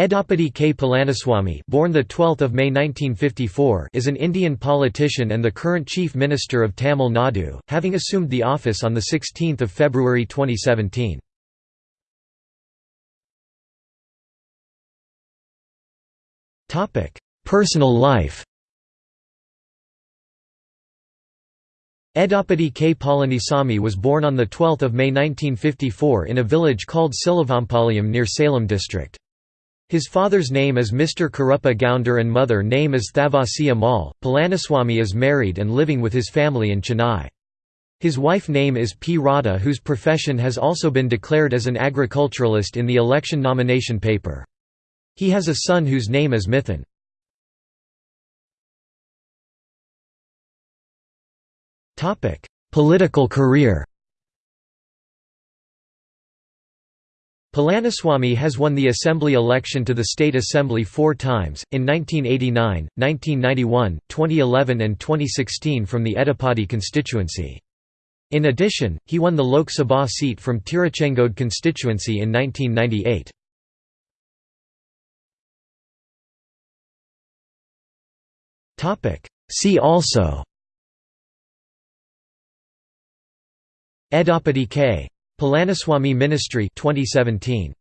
Edappadi K. Palaniswamy born 12 May 1954 is an Indian politician and the current Chief Minister of Tamil Nadu, having assumed the office on 16 February 2017. Topic: Personal life Edappadi K. Palanisamy was born on 12 May 1954 in a village called Silavampalayam near Salem district. His father's name is Mr. Karuppa Gounder and mother name is Thavasi Amal. Palaniswamy is married and living with his family in Chennai. His wife name is P. Radha whose profession has also been declared as an agriculturalist in the election nomination paper. He has a son whose name is Mithun. Political career Palaniswamy has won the assembly election to the state assembly four times, in 1989, 1991, 2011 and 2016 from the Edappadi constituency. In addition, he won the Lok Sabha seat from Tiruchengode constituency in 1998. See also Edappadi K. Palaniswamy Ministry 2017